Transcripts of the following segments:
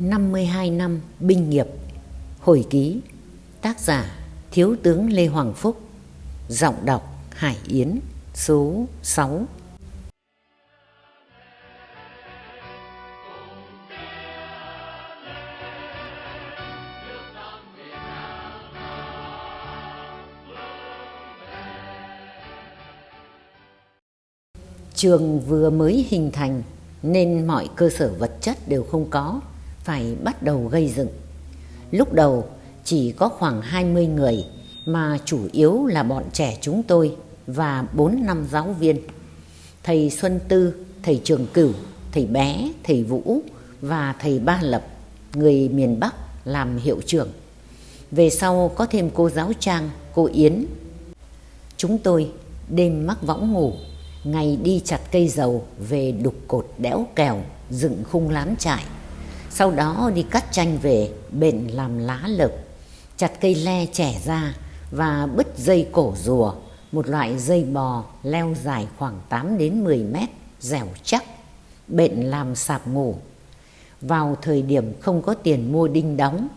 52 năm binh nghiệp. Hồi ký Tác giả Thiếu tướng Lê Hoàng Phúc. Giọng đọc Hải Yến Số 6 Trường vừa mới hình thành nên mọi cơ sở vật chất đều không có, phải bắt đầu gây dựng. Lúc đầu chỉ có khoảng 20 người mà chủ yếu là bọn trẻ chúng tôi và 4 năm giáo viên. Thầy Xuân Tư, thầy Trường Cửu, thầy Bé, thầy Vũ và thầy Ba Lập, người miền Bắc làm hiệu trưởng. Về sau có thêm cô giáo Trang, cô Yến. Chúng tôi đêm mắc võng ngủ ngày đi chặt cây dầu về đục cột đẽo kèo dựng khung lán trại sau đó đi cắt chanh về bện làm lá lợp, chặt cây le trẻ ra và bứt dây cổ rùa, một loại dây bò leo dài khoảng 8 đến 10 mét, dẻo chắc, bện làm sạp ngủ vào thời điểm không có tiền mua đinh đóng,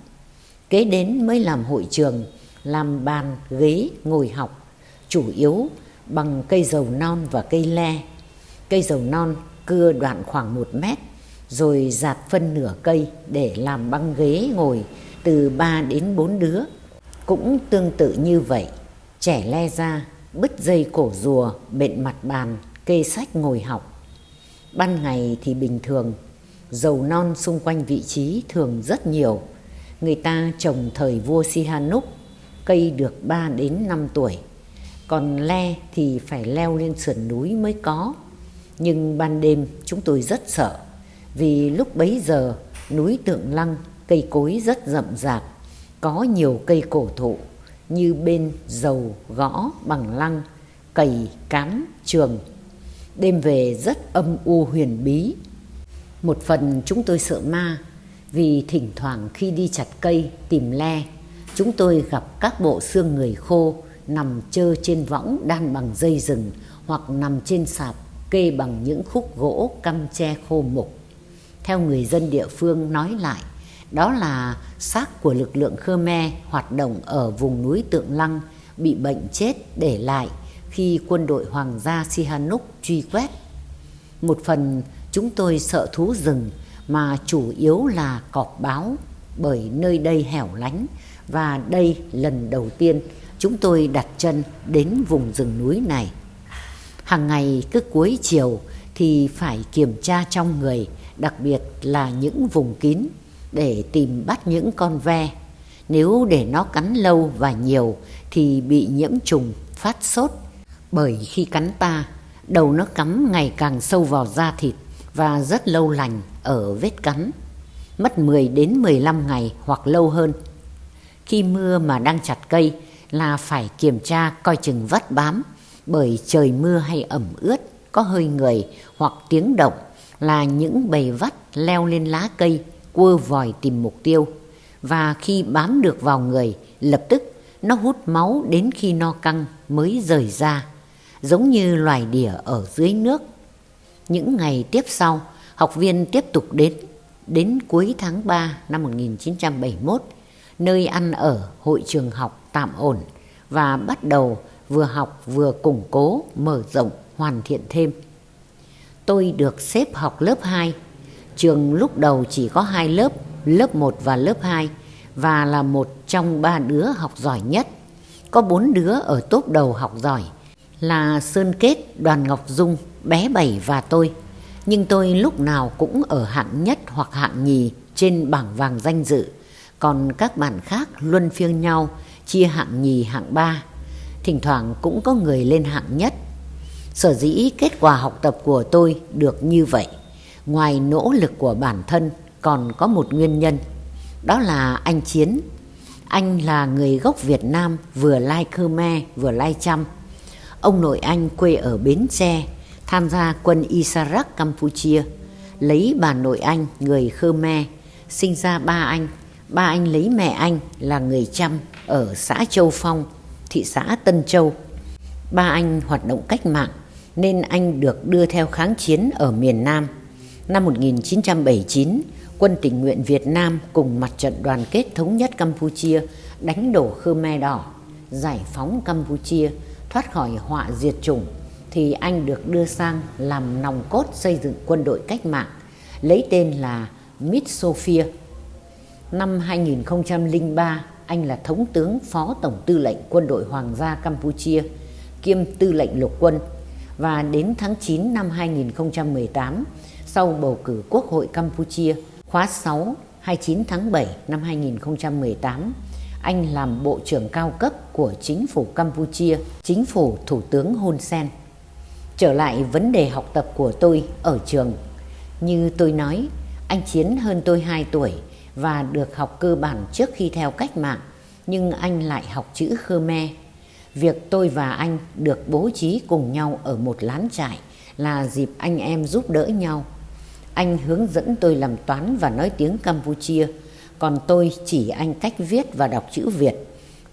kế đến mới làm hội trường, làm bàn, ghế, ngồi học, chủ yếu bằng cây dầu non và cây le. Cây dầu non cưa đoạn khoảng một mét rồi dạt phân nửa cây để làm băng ghế ngồi từ 3 đến 4 đứa. Cũng tương tự như vậy, trẻ le ra, bứt dây cổ rùa, bện mặt bàn, kê sách ngồi học. Ban ngày thì bình thường, dầu non xung quanh vị trí thường rất nhiều. Người ta trồng thời vua Sihanouk, cây được 3 đến 5 tuổi còn le thì phải leo lên sườn núi mới có. Nhưng ban đêm chúng tôi rất sợ vì lúc bấy giờ núi Tượng Lăng cây cối rất rậm rạp, có nhiều cây cổ thụ như bên dầu, gõ, bằng lăng, cầy, cám, trường. Đêm về rất âm u huyền bí. Một phần chúng tôi sợ ma vì thỉnh thoảng khi đi chặt cây tìm le, chúng tôi gặp các bộ xương người khô nằm trơ trên võng đan bằng dây rừng hoặc nằm trên sạp kê bằng những khúc gỗ căm tre khô mục. Theo người dân địa phương nói lại, đó là xác của lực lượng Khmer hoạt động ở vùng núi Tượng Lăng bị bệnh chết để lại khi quân đội Hoàng gia Sihanouk truy quét. Một phần chúng tôi sợ thú rừng mà chủ yếu là cọp báo bởi nơi đây hẻo lánh và đây lần đầu tiên chúng tôi đặt chân đến vùng rừng núi này. Hàng ngày cứ cuối chiều thì phải kiểm tra trong người, đặc biệt là những vùng kín để tìm bắt những con ve. Nếu để nó cắn lâu và nhiều thì bị nhiễm trùng, phát sốt. Bởi khi cắn ta, đầu nó cắm ngày càng sâu vào da thịt và rất lâu lành ở vết cắn. Mất 10 đến 15 ngày hoặc lâu hơn. Khi mưa mà đang chặt cây là phải kiểm tra coi chừng vắt bám bởi trời mưa hay ẩm ướt có hơi người hoặc tiếng động là những bầy vắt leo lên lá cây quơ vòi tìm mục tiêu. Và khi bám được vào người lập tức nó hút máu đến khi no căng mới rời ra giống như loài đỉa ở dưới nước. Những ngày tiếp sau học viên tiếp tục đến. Đến cuối tháng 3 năm 1971 nơi ăn ở hội trường học tạm ổn và bắt đầu vừa học vừa củng cố, mở rộng, hoàn thiện thêm. Tôi được xếp học lớp 2. Trường lúc đầu chỉ có hai lớp, lớp 1 và lớp 2 và là một trong ba đứa học giỏi nhất. Có bốn đứa ở top đầu học giỏi là Sơn Kết, Đoàn Ngọc Dung, bé Bảy và tôi. Nhưng tôi lúc nào cũng ở hạng nhất hoặc hạng nhì trên bảng vàng danh dự. Còn các bạn khác luân phiên nhau chia hạng nhì hạng ba thỉnh thoảng cũng có người lên hạng nhất sở dĩ kết quả học tập của tôi được như vậy. Ngoài nỗ lực của bản thân còn có một nguyên nhân. Đó là anh chiến. Anh là người gốc Việt Nam vừa lai Khmer vừa lai Chăm. Ông nội anh quê ở Bến Tre tham gia quân Isarak Campuchia. Lấy bà nội anh người Khmer sinh ra ba anh. Ba anh lấy mẹ anh là người Chăm ở xã Châu Phong, thị xã Tân Châu. Ba anh hoạt động cách mạng nên anh được đưa theo kháng chiến ở miền Nam. Năm 1979, quân tình nguyện Việt Nam cùng mặt trận đoàn kết thống nhất Campuchia đánh đổ Khmer Đỏ, giải phóng Campuchia, thoát khỏi họa diệt chủng thì anh được đưa sang làm nòng cốt xây dựng quân đội cách mạng lấy tên là Mid Sophia. Năm 2003, anh là Thống tướng Phó Tổng Tư lệnh Quân đội Hoàng gia Campuchia kiêm Tư lệnh Lục quân và đến tháng 9 năm 2018 sau bầu cử Quốc hội Campuchia khóa 6 29 tháng 7 năm 2018 anh làm Bộ trưởng cao cấp của chính phủ Campuchia, chính phủ Thủ tướng Hun Sen. Trở lại vấn đề học tập của tôi ở trường. Như tôi nói, anh Chiến hơn tôi 2 tuổi và được học cơ bản trước khi theo cách mạng, nhưng anh lại học chữ Khmer. Việc tôi và anh được bố trí cùng nhau ở một lán trại là dịp anh em giúp đỡ nhau. Anh hướng dẫn tôi làm toán và nói tiếng Campuchia, còn tôi chỉ anh cách viết và đọc chữ Việt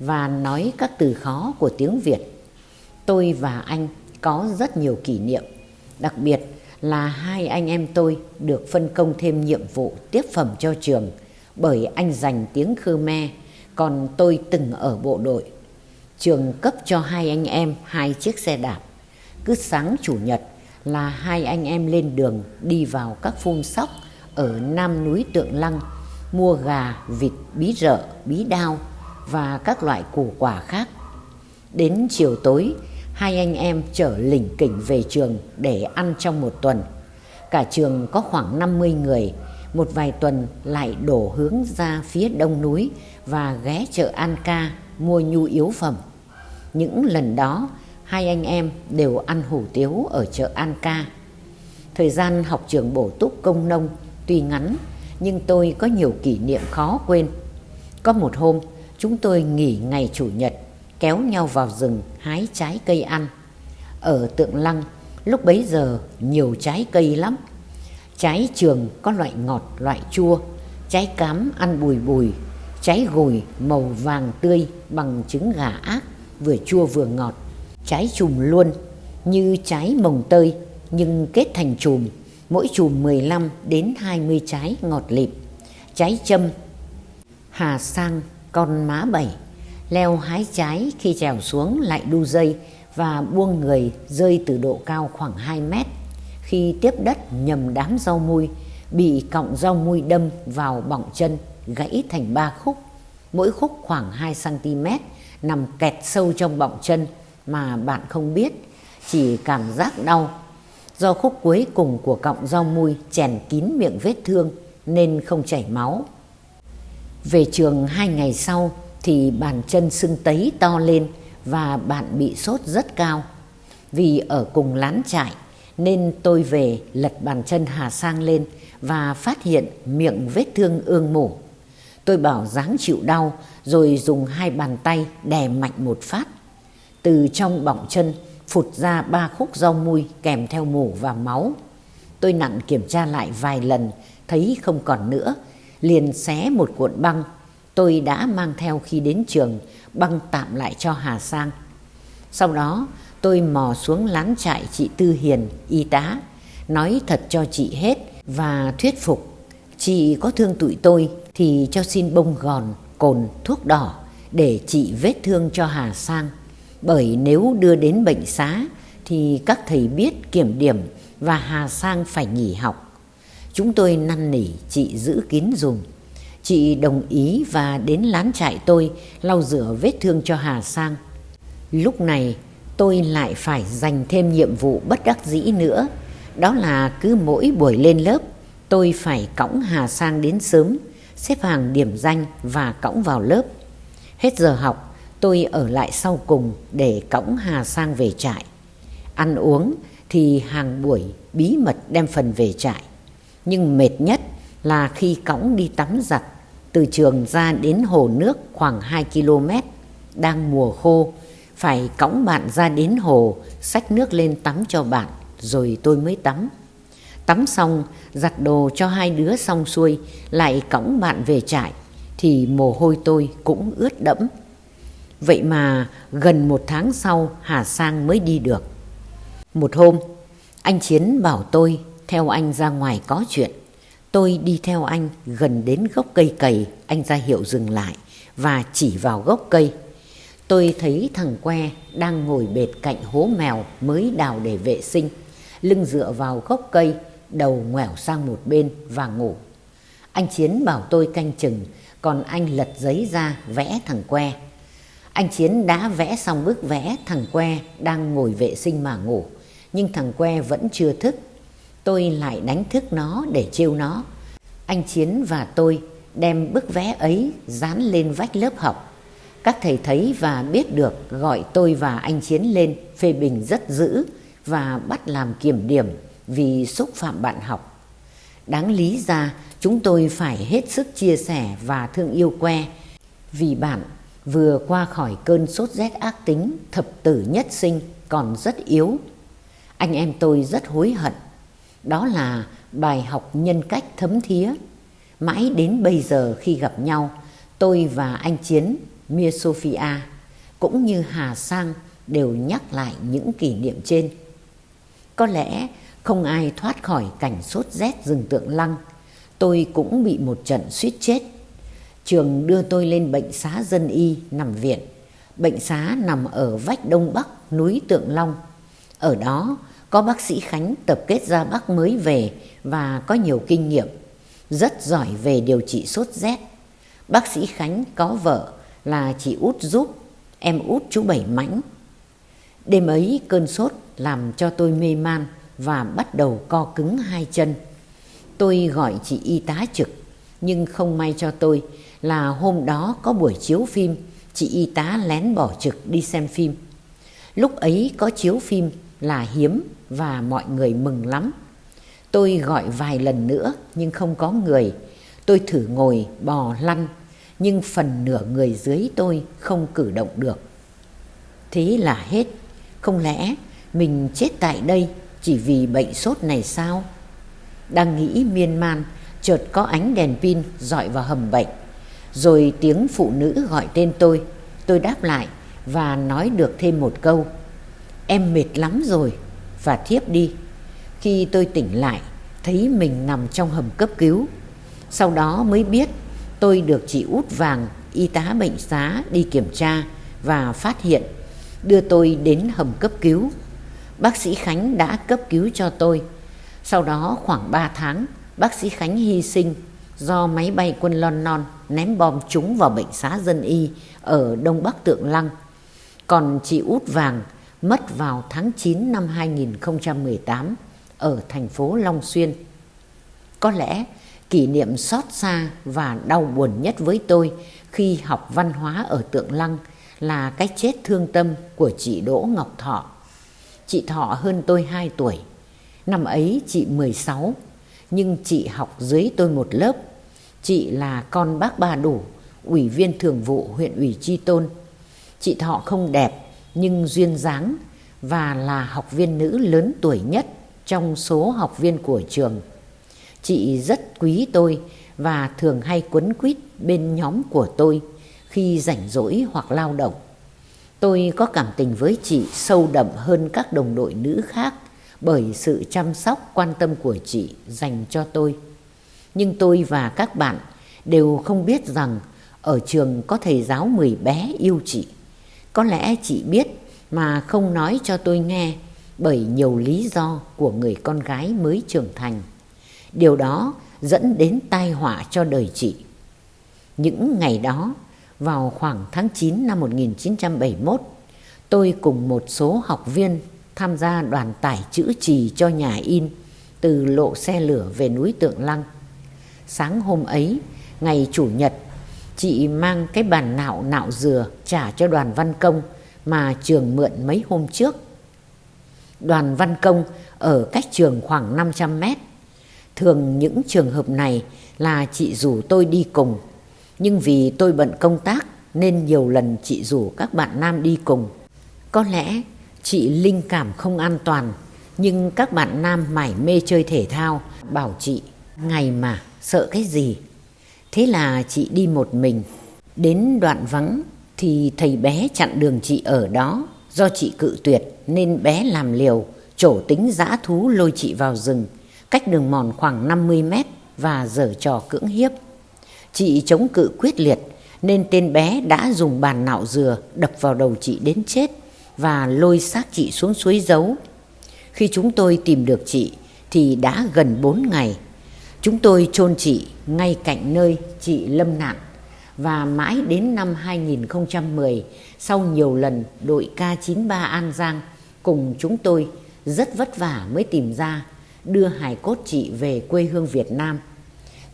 và nói các từ khó của tiếng Việt. Tôi và anh có rất nhiều kỷ niệm, đặc biệt là hai anh em tôi được phân công thêm nhiệm vụ tiếp phẩm cho trường bởi anh dành tiếng Khmer, còn tôi từng ở bộ đội. Trường cấp cho hai anh em hai chiếc xe đạp. Cứ sáng chủ nhật là hai anh em lên đường đi vào các phun sóc ở Nam núi Tượng Lăng mua gà, vịt, bí rợ, bí đao và các loại củ quả khác. Đến chiều tối, hai anh em chở lỉnh kỉnh về trường để ăn trong một tuần. Cả trường có khoảng 50 người, một vài tuần lại đổ hướng ra phía đông núi và ghé chợ An Ca mua nhu yếu phẩm. Những lần đó, hai anh em đều ăn hủ tiếu ở chợ An Ca. Thời gian học trường bổ túc công nông tuy ngắn nhưng tôi có nhiều kỷ niệm khó quên. Có một hôm, chúng tôi nghỉ ngày Chủ nhật, kéo nhau vào rừng hái trái cây ăn. Ở Tượng Lăng, lúc bấy giờ nhiều trái cây lắm. Trái trường có loại ngọt, loại chua, trái cám ăn bùi bùi, trái gùi màu vàng tươi bằng trứng gà ác, vừa chua vừa ngọt. Trái chùm luôn như trái mồng tơi nhưng kết thành chùm mỗi chùm 15 đến 20 trái ngọt lịm, trái châm, hà sang, con má bảy, leo hái trái khi trèo xuống lại đu dây và buông người rơi từ độ cao khoảng 2 mét. Khi tiếp đất nhầm đám rau mui, bị cọng rau mui đâm vào bọng chân, gãy thành ba khúc. Mỗi khúc khoảng 2 cm, nằm kẹt sâu trong bọng chân mà bạn không biết, chỉ cảm giác đau Do khúc cuối cùng của cọng rau mui chèn kín miệng vết thương nên không chảy máu. Về trường hai ngày sau thì bàn chân sưng tấy to lên và bạn bị sốt rất cao. Vì ở cùng lán trại nên tôi về lật bàn chân Hà Sang lên và phát hiện miệng vết thương ương mổ. Tôi bảo dáng chịu đau rồi dùng hai bàn tay đè mạnh một phát. Từ trong bọng chân phụt ra ba khúc rau mui kèm theo mủ và máu. Tôi nặng kiểm tra lại vài lần, thấy không còn nữa, liền xé một cuộn băng. Tôi đã mang theo khi đến trường, băng tạm lại cho Hà Sang. Sau đó, tôi mò xuống lán trại chị Tư Hiền, y tá, nói thật cho chị hết và thuyết phục. Chị có thương tụi tôi thì cho xin bông gòn, cồn, thuốc đỏ để trị vết thương cho Hà Sang bởi nếu đưa đến bệnh xá thì các thầy biết kiểm điểm và Hà Sang phải nghỉ học. Chúng tôi năn nỉ chị giữ kín dùm. Chị đồng ý và đến lán trại tôi lau rửa vết thương cho Hà Sang. Lúc này tôi lại phải dành thêm nhiệm vụ bất đắc dĩ nữa. Đó là cứ mỗi buổi lên lớp tôi phải cõng Hà Sang đến sớm, xếp hàng điểm danh và cõng vào lớp. Hết giờ học tôi ở lại sau cùng để cõng Hà sang về trại. Ăn uống thì hàng buổi bí mật đem phần về trại. Nhưng mệt nhất là khi cõng đi tắm giặt từ trường ra đến hồ nước khoảng 2 km. Đang mùa khô, phải cõng bạn ra đến hồ, xách nước lên tắm cho bạn, rồi tôi mới tắm. Tắm xong, giặt đồ cho hai đứa xong xuôi, lại cõng bạn về trại, thì mồ hôi tôi cũng ướt đẫm. Vậy mà gần một tháng sau Hà Sang mới đi được. Một hôm, anh Chiến bảo tôi theo anh ra ngoài có chuyện. Tôi đi theo anh gần đến gốc cây cầy, anh ra hiệu dừng lại và chỉ vào gốc cây. Tôi thấy thằng que đang ngồi bệt cạnh hố mèo mới đào để vệ sinh, lưng dựa vào gốc cây, đầu ngoẻo sang một bên và ngủ. Anh Chiến bảo tôi canh chừng, còn anh lật giấy ra vẽ thằng que. Anh Chiến đã vẽ xong bức vẽ thằng que đang ngồi vệ sinh mà ngủ, nhưng thằng que vẫn chưa thức. Tôi lại đánh thức nó để trêu nó. Anh Chiến và tôi đem bức vẽ ấy dán lên vách lớp học. Các thầy thấy và biết được gọi tôi và anh Chiến lên phê bình rất dữ và bắt làm kiểm điểm vì xúc phạm bạn học. Đáng lý ra chúng tôi phải hết sức chia sẻ và thương yêu que vì bạn vừa qua khỏi cơn sốt rét ác tính thập tử nhất sinh còn rất yếu. Anh em tôi rất hối hận. Đó là bài học nhân cách thấm thía. Mãi đến bây giờ khi gặp nhau, tôi và anh Chiến, Mia Sophia cũng như Hà Sang đều nhắc lại những kỷ niệm trên. Có lẽ không ai thoát khỏi cảnh sốt rét rừng tượng lăng. Tôi cũng bị một trận suýt chết. Trường đưa tôi lên bệnh xá dân y nằm viện. Bệnh xá nằm ở vách đông bắc núi Tượng Long. Ở đó có bác sĩ Khánh tập kết ra Bắc mới về và có nhiều kinh nghiệm, rất giỏi về điều trị sốt rét. Bác sĩ Khánh có vợ là chị út giúp, em út chú Bảy Mãnh. Đêm ấy cơn sốt làm cho tôi mê man và bắt đầu co cứng hai chân. Tôi gọi chị y tá trực, nhưng không may cho tôi là hôm đó có buổi chiếu phim, chị y tá lén bỏ trực đi xem phim. Lúc ấy có chiếu phim là hiếm và mọi người mừng lắm. Tôi gọi vài lần nữa nhưng không có người. Tôi thử ngồi bò lăn nhưng phần nửa người dưới tôi không cử động được. Thế là hết. Không lẽ mình chết tại đây chỉ vì bệnh sốt này sao? Đang nghĩ miên man, chợt có ánh đèn pin dọi vào hầm bệnh. Rồi tiếng phụ nữ gọi tên tôi. Tôi đáp lại và nói được thêm một câu. Em mệt lắm rồi và thiếp đi. Khi tôi tỉnh lại, thấy mình nằm trong hầm cấp cứu. Sau đó mới biết tôi được chị út vàng, y tá bệnh xá đi kiểm tra và phát hiện, đưa tôi đến hầm cấp cứu. Bác sĩ Khánh đã cấp cứu cho tôi. Sau đó khoảng 3 tháng, bác sĩ Khánh hy sinh do máy bay quân London ném bom trúng vào bệnh xá dân y ở Đông Bắc Tượng Lăng. Còn chị út vàng mất vào tháng 9 năm 2018 ở thành phố Long Xuyên. Có lẽ kỷ niệm xót xa và đau buồn nhất với tôi khi học văn hóa ở Tượng Lăng là cái chết thương tâm của chị Đỗ Ngọc Thọ. Chị Thọ hơn tôi 2 tuổi. Năm ấy chị 16, nhưng chị học dưới tôi một lớp. Chị là con bác Ba Đủ, ủy viên thường vụ huyện ủy Tri Tôn. Chị Thọ không đẹp nhưng duyên dáng và là học viên nữ lớn tuổi nhất trong số học viên của trường. Chị rất quý tôi và thường hay quấn quýt bên nhóm của tôi khi rảnh rỗi hoặc lao động. Tôi có cảm tình với chị sâu đậm hơn các đồng đội nữ khác bởi sự chăm sóc quan tâm của chị dành cho tôi. Nhưng tôi và các bạn đều không biết rằng ở trường có thầy giáo mười bé yêu chị. Có lẽ chị biết mà không nói cho tôi nghe bởi nhiều lý do của người con gái mới trưởng thành. Điều đó dẫn đến tai họa cho đời chị. Những ngày đó, vào khoảng tháng 9 năm 1971, tôi cùng một số học viên tham gia đoàn tải chữ trì cho nhà in từ lộ xe lửa về núi Tượng Lăng. Sáng hôm ấy, ngày Chủ nhật, chị mang cái bàn nạo nạo dừa trả cho đoàn văn công mà trường mượn mấy hôm trước. Đoàn văn công ở cách trường khoảng 500 mét. Thường những trường hợp này là chị rủ tôi đi cùng. Nhưng vì tôi bận công tác nên nhiều lần chị rủ các bạn nam đi cùng. Có lẽ chị linh cảm không an toàn, nhưng các bạn nam mải mê chơi thể thao, bảo chị, ngày mà, sợ cái gì. Thế là chị đi một mình đến đoạn vắng thì thầy bé chặn đường chị ở đó, do chị cự tuyệt nên bé làm liều, trổ tính dã thú lôi chị vào rừng, cách đường mòn khoảng 50 mét và dở trò cưỡng hiếp. Chị chống cự quyết liệt, nên tên bé đã dùng bàn nạo dừa đập vào đầu chị đến chết và lôi xác chị xuống suối giấu. Khi chúng tôi tìm được chị thì đã gần 4 ngày. Chúng tôi chôn chị ngay cạnh nơi chị lâm nạn và mãi đến năm 2010 sau nhiều lần đội K93 An Giang cùng chúng tôi, rất vất vả mới tìm ra đưa hài cốt chị về quê hương Việt Nam.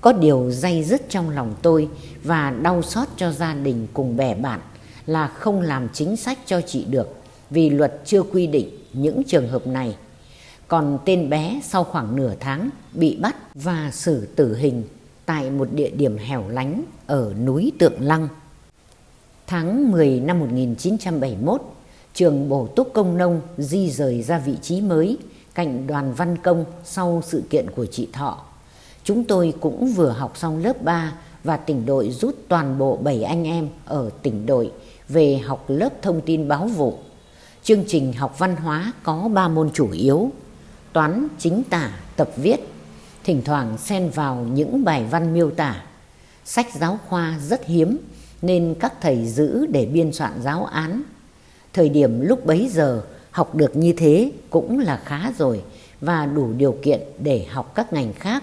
Có điều dây dứt trong lòng tôi và đau xót cho gia đình cùng bè bạn là không làm chính sách cho chị được vì luật chưa quy định những trường hợp này. Còn tên bé sau khoảng nửa tháng bị bắt và xử tử hình tại một địa điểm hẻo lánh ở núi Tượng Lăng. Tháng 10 năm 1971, trường bổ túc công nông di rời ra vị trí mới cạnh đoàn văn công sau sự kiện của chị Thọ. Chúng tôi cũng vừa học xong lớp 3 và tỉnh đội rút toàn bộ 7 anh em ở tỉnh đội về học lớp thông tin báo vụ. Chương trình học văn hóa có 3 môn chủ yếu, toán, chính tả, tập viết, thỉnh thoảng xen vào những bài văn miêu tả. Sách giáo khoa rất hiếm nên các thầy giữ để biên soạn giáo án. Thời điểm lúc bấy giờ học được như thế cũng là khá rồi và đủ điều kiện để học các ngành khác.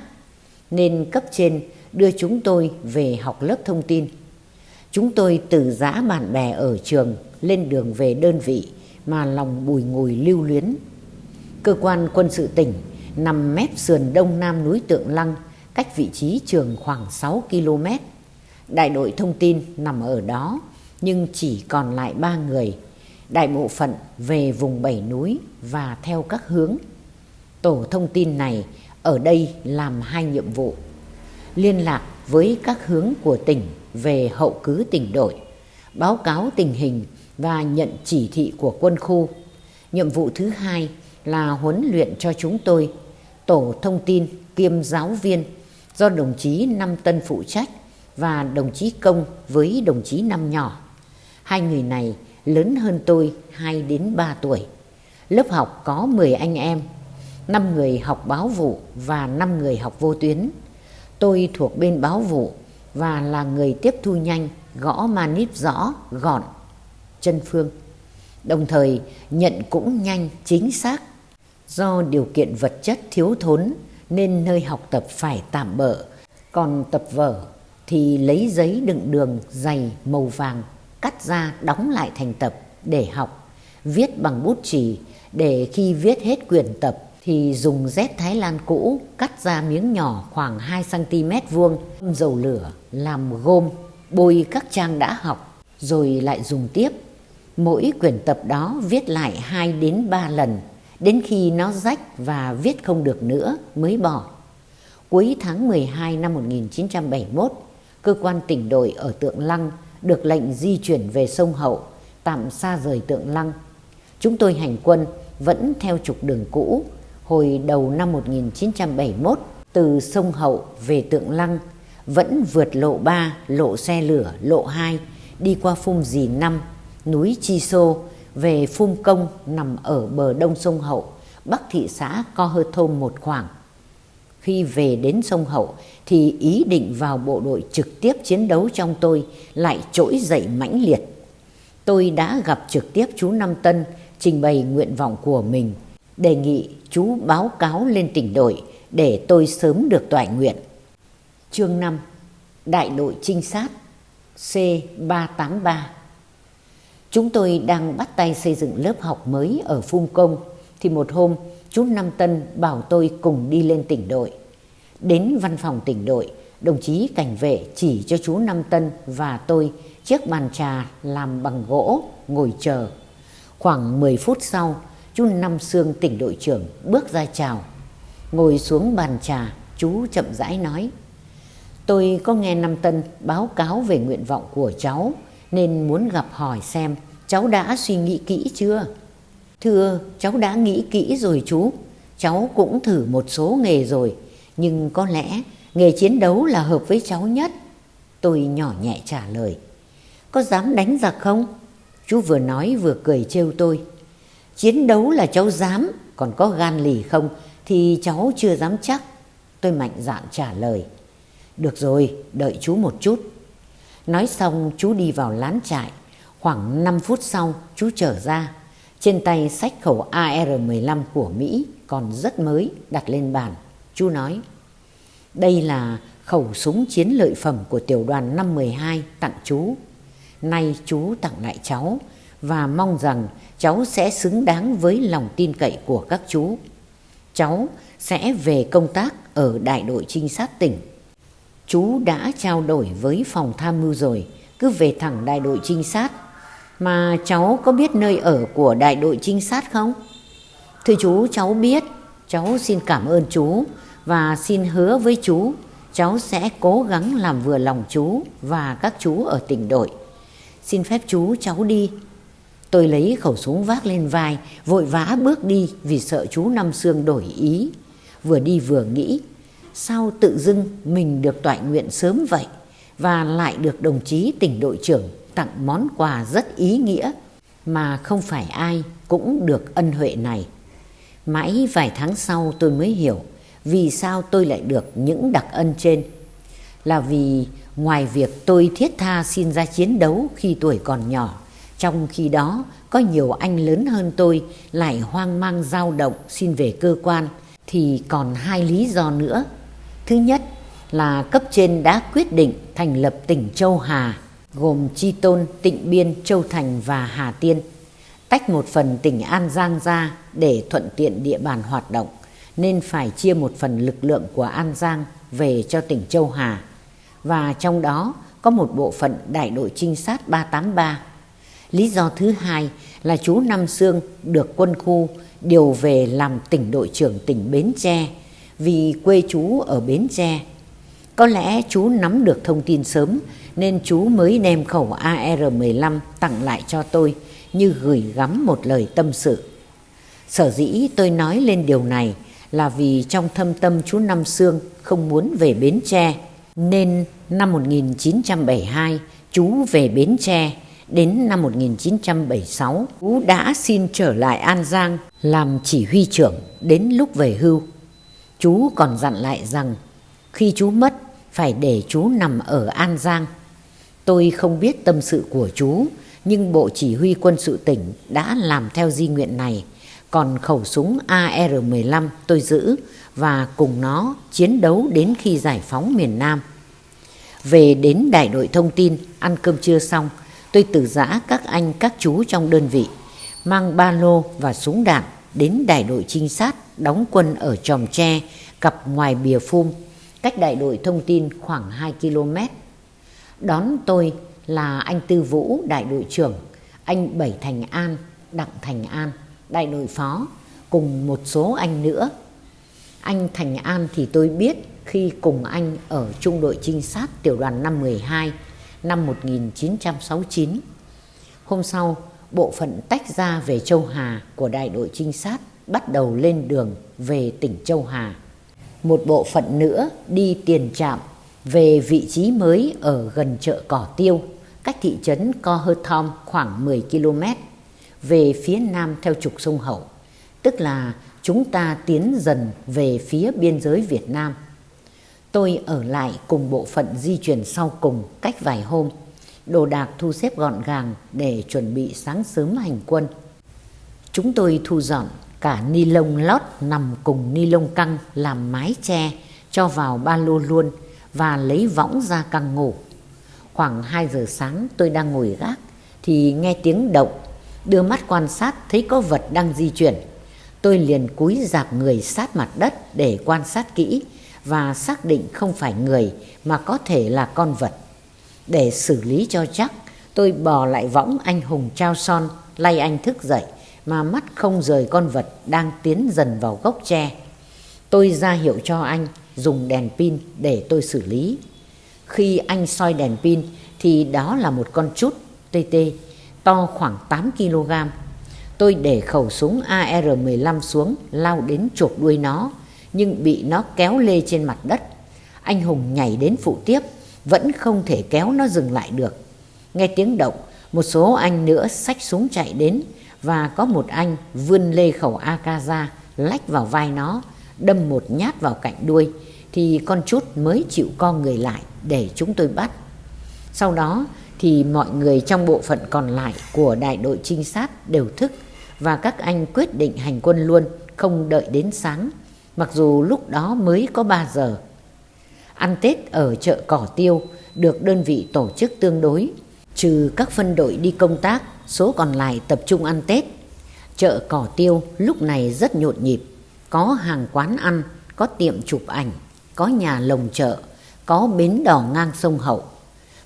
Nên cấp trên đưa chúng tôi về học lớp thông tin. Chúng tôi từ giã bạn bè ở trường lên đường về đơn vị mà lòng bùi ngùi lưu luyến. Cơ quan quân sự tỉnh nằm mép sườn đông nam núi Tượng Lăng, cách vị trí trường khoảng 6 km. Đại đội thông tin nằm ở đó, nhưng chỉ còn lại ba người. Đại bộ phận về vùng bảy núi và theo các hướng. Tổ thông tin này ở đây làm hai nhiệm vụ. Liên lạc với các hướng của tỉnh về hậu cứ tỉnh đội, báo cáo tình hình và nhận chỉ thị của quân khu. Nhiệm vụ thứ hai là huấn luyện cho chúng tôi tổ thông tin kiêm giáo viên do đồng chí Năm Tân phụ trách và đồng chí Công với đồng chí Năm nhỏ. Hai người này lớn hơn tôi 2 đến 3 tuổi. Lớp học có 10 anh em, 5 người học báo vụ và 5 người học vô tuyến. Tôi thuộc bên báo vụ và là người tiếp thu nhanh, gõ manip rõ, gọn, chân phương. Đồng thời nhận cũng nhanh, chính xác Do điều kiện vật chất thiếu thốn nên nơi học tập phải tạm bỡ. Còn tập vở thì lấy giấy đựng đường dày màu vàng cắt ra đóng lại thành tập để học. Viết bằng bút chì để khi viết hết quyển tập thì dùng dép Thái Lan cũ cắt ra miếng nhỏ khoảng 2cm vuông, dầu lửa, làm gôm, bôi các trang đã học, rồi lại dùng tiếp. Mỗi quyển tập đó viết lại 2 đến 3 lần đến khi nó rách và viết không được nữa mới bỏ. Cuối tháng 12 năm 1971, cơ quan tỉnh đội ở Tượng Lăng được lệnh di chuyển về sông Hậu, tạm xa rời Tượng Lăng. Chúng tôi hành quân vẫn theo trục đường cũ hồi đầu năm 1971 từ sông Hậu về Tượng Lăng vẫn vượt lộ 3, lộ xe lửa, lộ 2 đi qua phung dì 5, núi Chi Sô về Phum Công nằm ở bờ đông sông Hậu, bắc thị xã Co Hơ Thôm một khoảng. Khi về đến sông Hậu thì ý định vào bộ đội trực tiếp chiến đấu trong tôi lại trỗi dậy mãnh liệt. Tôi đã gặp trực tiếp chú Năm Tân trình bày nguyện vọng của mình, đề nghị chú báo cáo lên tỉnh đội để tôi sớm được toại nguyện. Chương 5 Đại đội trinh sát C383 Chúng tôi đang bắt tay xây dựng lớp học mới ở Phung Công thì một hôm chú Nam Tân bảo tôi cùng đi lên tỉnh đội. Đến văn phòng tỉnh đội, đồng chí cảnh vệ chỉ cho chú Nam Tân và tôi chiếc bàn trà làm bằng gỗ ngồi chờ. Khoảng 10 phút sau, chú Năm Sương tỉnh đội trưởng bước ra chào. Ngồi xuống bàn trà, chú chậm rãi nói. Tôi có nghe Năm Tân báo cáo về nguyện vọng của cháu nên muốn gặp hỏi xem cháu đã suy nghĩ kỹ chưa? Thưa, cháu đã nghĩ kỹ rồi chú. Cháu cũng thử một số nghề rồi, nhưng có lẽ nghề chiến đấu là hợp với cháu nhất. Tôi nhỏ nhẹ trả lời. Có dám đánh giặc không? Chú vừa nói vừa cười trêu tôi. Chiến đấu là cháu dám, còn có gan lì không thì cháu chưa dám chắc. tôi mạnh dạn trả lời. Được rồi, đợi chú một chút. Nói xong chú đi vào lán trại. Khoảng 5 phút sau chú trở ra. Trên tay sách khẩu AR-15 của Mỹ còn rất mới đặt lên bàn. Chú nói, đây là khẩu súng chiến lợi phẩm của tiểu đoàn 512 tặng chú. Nay chú tặng lại cháu và mong rằng cháu sẽ xứng đáng với lòng tin cậy của các chú. Cháu sẽ về công tác ở đại đội trinh sát tỉnh. Chú đã trao đổi với phòng tham mưu rồi, cứ về thẳng đại đội trinh sát. Mà cháu có biết nơi ở của đại đội trinh sát không? Thưa chú, cháu biết. Cháu xin cảm ơn chú và xin hứa với chú cháu sẽ cố gắng làm vừa lòng chú và các chú ở tỉnh đội. Xin phép chú cháu đi. Tôi lấy khẩu súng vác lên vai, vội vã bước đi vì sợ chú Năm Sương đổi ý. Vừa đi vừa nghĩ, sao tự dưng mình được toại nguyện sớm vậy và lại được đồng chí tỉnh đội trưởng tặng món quà rất ý nghĩa mà không phải ai cũng được ân huệ này. Mãi vài tháng sau tôi mới hiểu vì sao tôi lại được những đặc ân trên. Là vì ngoài việc tôi thiết tha xin ra chiến đấu khi tuổi còn nhỏ, trong khi đó có nhiều anh lớn hơn tôi lại hoang mang dao động xin về cơ quan, thì còn hai lý do nữa. Thứ nhất là cấp trên đã quyết định thành lập tỉnh Châu Hà, gồm Chi Tôn, Tịnh Biên, Châu Thành và Hà Tiên, tách một phần tỉnh An Giang ra để thuận tiện địa bàn hoạt động nên phải chia một phần lực lượng của An Giang về cho tỉnh Châu Hà và trong đó có một bộ phận đại đội trinh sát 383. Lý do thứ hai là chú Nam Sương được quân khu điều về làm tỉnh đội trưởng tỉnh Bến Tre vì quê chú ở Bến Tre. Có lẽ chú nắm được thông tin sớm nên chú mới đem khẩu AR-15 tặng lại cho tôi như gửi gắm một lời tâm sự. Sở dĩ tôi nói lên điều này là vì trong thâm tâm chú Năm Sương không muốn về Bến Tre. Nên năm 1972 chú về Bến Tre, đến năm 1976 chú đã xin trở lại An Giang làm chỉ huy trưởng đến lúc về hưu. Chú còn dặn lại rằng khi chú mất phải để chú nằm ở An Giang. Tôi không biết tâm sự của chú, nhưng Bộ Chỉ huy quân sự tỉnh đã làm theo di nguyện này còn khẩu súng AR-15 tôi giữ và cùng nó chiến đấu đến khi giải phóng miền Nam. Về đến đại đội thông tin, ăn cơm trưa xong, tôi từ giã các anh các chú trong đơn vị, mang ba lô và súng đạn đến đại đội trinh sát đóng quân ở Tròm Tre, cặp ngoài bìa phum, cách đại đội thông tin khoảng 2 km. Đón tôi là anh Tư Vũ, đại đội trưởng, anh Bảy Thành An, Đặng Thành An đại đội phó cùng một số anh nữa. Anh Thành An thì tôi biết khi cùng anh ở trung đội trinh sát tiểu đoàn 512 năm 1969. Hôm sau, bộ phận tách ra về Châu Hà của đại đội trinh sát bắt đầu lên đường về tỉnh Châu Hà. Một bộ phận nữa đi tiền trạm về vị trí mới ở gần chợ Cỏ Tiêu, cách thị trấn Co Hơ Thom khoảng 10 km về phía nam theo trục sông Hậu, tức là chúng ta tiến dần về phía biên giới Việt Nam. Tôi ở lại cùng bộ phận di chuyển sau cùng cách vài hôm, đồ đạc thu xếp gọn gàng để chuẩn bị sáng sớm hành quân. Chúng tôi thu dọn cả ni lông lót nằm cùng ni lông căng làm mái che cho vào ba lô luôn và lấy võng ra căng ngủ. Khoảng 2 giờ sáng tôi đang ngồi gác thì nghe tiếng động đưa mắt quan sát thấy có vật đang di chuyển. Tôi liền cúi dạp người sát mặt đất để quan sát kỹ và xác định không phải người mà có thể là con vật. Để xử lý cho chắc, tôi bò lại võng anh hùng trao son, lay anh thức dậy mà mắt không rời con vật đang tiến dần vào gốc tre. Tôi ra hiệu cho anh dùng đèn pin để tôi xử lý. Khi anh soi đèn pin thì đó là một con chút tê tê to khoảng 8 kg. Tôi để khẩu súng AR-15 xuống lao đến chộp đuôi nó, nhưng bị nó kéo lê trên mặt đất. Anh Hùng nhảy đến phụ tiếp, vẫn không thể kéo nó dừng lại được. Nghe tiếng động, một số anh nữa xách súng chạy đến và có một anh vươn lê khẩu AK ra, lách vào vai nó, đâm một nhát vào cạnh đuôi, thì con chút mới chịu co người lại để chúng tôi bắt. Sau đó thì mọi người trong bộ phận còn lại của đại đội trinh sát đều thức và các anh quyết định hành quân luôn, không đợi đến sáng, mặc dù lúc đó mới có 3 giờ. Ăn Tết ở chợ Cỏ Tiêu được đơn vị tổ chức tương đối, trừ các phân đội đi công tác, số còn lại tập trung ăn Tết. Chợ Cỏ Tiêu lúc này rất nhộn nhịp, có hàng quán ăn, có tiệm chụp ảnh, có nhà lồng chợ, có bến đò ngang sông Hậu.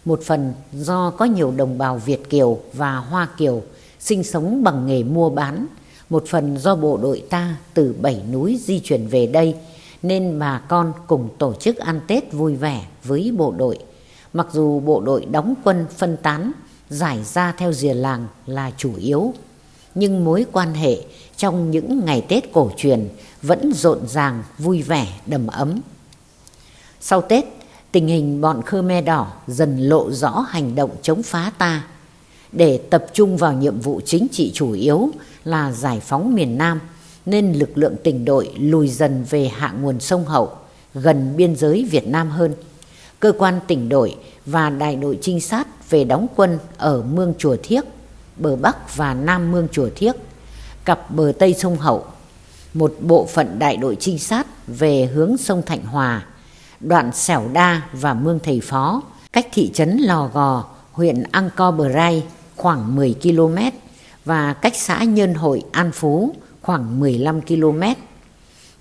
Một phần do có nhiều đồng bào Việt Kiều và Hoa Kiều sinh sống bằng nghề mua bán, một phần do bộ đội ta từ bảy núi di chuyển về đây nên bà con cùng tổ chức ăn Tết vui vẻ với bộ đội. Mặc dù bộ đội đóng quân phân tán, giải ra theo rìa làng là chủ yếu, nhưng mối quan hệ trong những ngày Tết cổ truyền vẫn rộn ràng, vui vẻ, đầm ấm. Sau Tết, tình hình bọn Khmer Đỏ dần lộ rõ hành động chống phá ta để tập trung vào nhiệm vụ chính trị chủ yếu là giải phóng miền Nam nên lực lượng tỉnh đội lùi dần về hạ nguồn sông Hậu gần biên giới Việt Nam hơn. Cơ quan tỉnh đội và đại đội trinh sát về đóng quân ở Mương Chùa Thiếc, bờ Bắc và Nam Mương Chùa Thiếc, cặp bờ Tây sông Hậu. Một bộ phận đại đội trinh sát về hướng sông Thạnh Hòa, đoạn Sẻo Đa và Mương Thầy Phó, cách thị trấn Lò Gò, huyện Angkor Brai khoảng 10 km và cách xã Nhân Hội An Phú khoảng 15 km.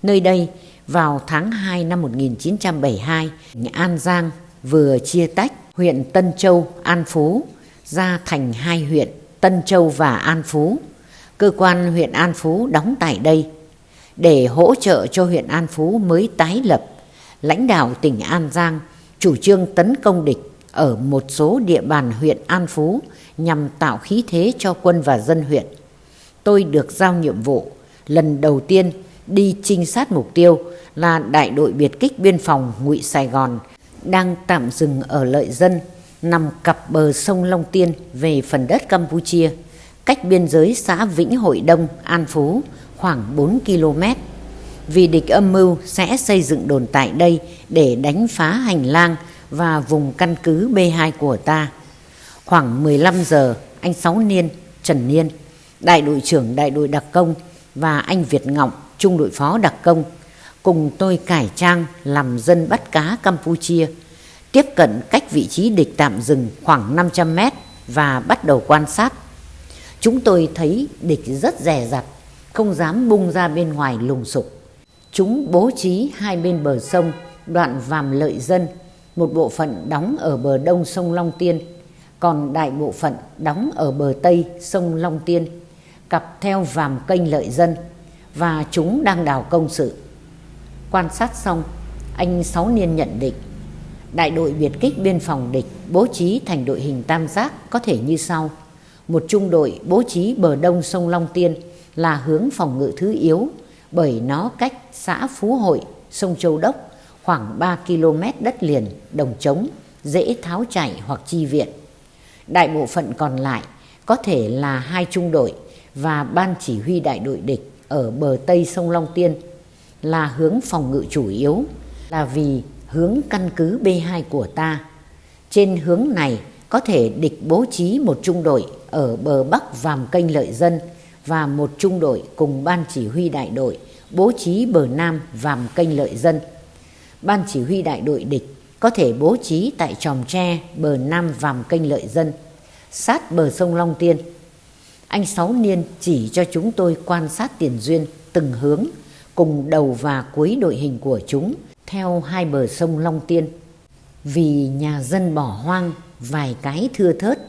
Nơi đây, vào tháng 2 năm 1972, An Giang vừa chia tách huyện Tân Châu, An Phú ra thành hai huyện Tân Châu và An Phú. Cơ quan huyện An Phú đóng tại đây. Để hỗ trợ cho huyện An Phú mới tái lập, lãnh đạo tỉnh An Giang chủ trương tấn công địch ở một số địa bàn huyện An Phú nhằm tạo khí thế cho quân và dân huyện. Tôi được giao nhiệm vụ lần đầu tiên đi trinh sát mục tiêu là đại đội biệt kích biên phòng ngụy Sài Gòn đang tạm dừng ở lợi dân nằm cặp bờ sông Long Tiên về phần đất Campuchia, cách biên giới xã Vĩnh Hội Đông, An Phú khoảng 4 km. Vì địch âm mưu sẽ xây dựng đồn tại đây để đánh phá hành lang và vùng căn cứ B2 của ta. Khoảng 15 giờ, anh Sáu Niên, Trần Niên, đại đội trưởng đại đội đặc công và anh Việt Ngọng, trung đội phó đặc công, cùng tôi cải trang làm dân bắt cá Campuchia, tiếp cận cách vị trí địch tạm dừng khoảng 500 mét và bắt đầu quan sát. Chúng tôi thấy địch rất rè rặt, không dám bung ra bên ngoài lùng sục. Chúng bố trí hai bên bờ sông, đoạn vàm lợi dân, một bộ phận đóng ở bờ đông sông Long Tiên, còn đại bộ phận đóng ở bờ tây sông Long Tiên cặp theo vàm kênh lợi dân và chúng đang đào công sự. Quan sát xong, anh Sáu Niên nhận định đại đội biệt kích biên phòng địch bố trí thành đội hình tam giác có thể như sau. Một trung đội bố trí bờ đông sông Long Tiên là hướng phòng ngự thứ yếu bởi nó cách xã Phú Hội, sông Châu Đốc khoảng 3 km đất liền, đồng trống, dễ tháo chạy hoặc chi viện. Đại bộ phận còn lại có thể là hai trung đội và ban chỉ huy đại đội địch ở bờ tây sông Long Tiên là hướng phòng ngự chủ yếu là vì hướng căn cứ B2 của ta. Trên hướng này có thể địch bố trí một trung đội ở bờ bắc vàm kênh lợi dân và một trung đội cùng ban chỉ huy đại đội bố trí bờ nam vàm kênh lợi dân. Ban chỉ huy đại đội địch có thể bố trí tại tròm tre bờ nam vàm kênh lợi dân, sát bờ sông Long Tiên anh Sáu Niên chỉ cho chúng tôi quan sát tiền duyên từng hướng cùng đầu và cuối đội hình của chúng theo hai bờ sông Long Tiên. Vì nhà dân bỏ hoang vài cái thưa thớt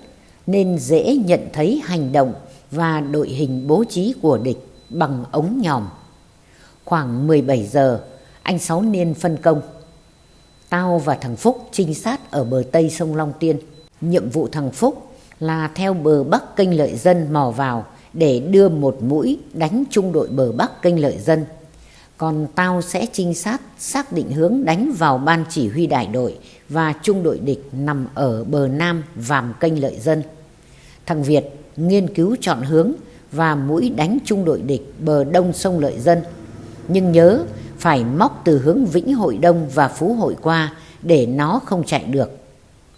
nên dễ nhận thấy hành động và đội hình bố trí của địch bằng ống nhòm. Khoảng 17 giờ, anh Sáu Niên phân công. Tao và thằng Phúc trinh sát ở bờ Tây sông Long Tiên. Nhiệm vụ thằng Phúc là theo bờ Bắc kênh lợi dân mò vào để đưa một mũi đánh trung đội bờ Bắc kênh lợi dân. Còn tao sẽ trinh sát, xác định hướng đánh vào ban chỉ huy đại đội và trung đội địch nằm ở bờ Nam vàm kênh lợi dân. Thằng Việt nghiên cứu chọn hướng và mũi đánh trung đội địch bờ đông sông lợi dân. Nhưng nhớ phải móc từ hướng Vĩnh Hội Đông và Phú Hội qua để nó không chạy được.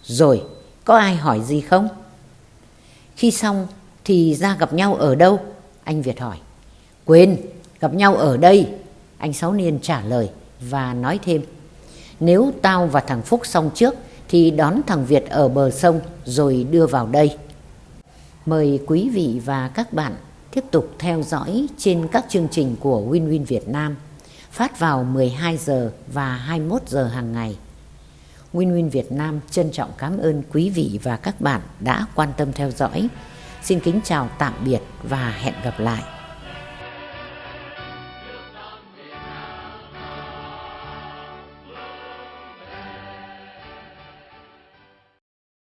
Rồi, có ai hỏi gì không? Khi xong thì ra gặp nhau ở đâu? Anh Việt hỏi. Quên, gặp nhau ở đây. Anh Sáu Niên trả lời và nói thêm. Nếu tao và thằng Phúc xong trước thì đón thằng Việt ở bờ sông rồi đưa vào đây. Mời quý vị và các bạn tiếp tục theo dõi trên các chương trình của winwin Win Việt Nam phát vào 12 giờ và 21 giờ hàng ngày. Win Win Việt Nam trân trọng cảm ơn quý vị và các bạn đã quan tâm theo dõi. Xin kính chào tạm biệt và hẹn gặp lại.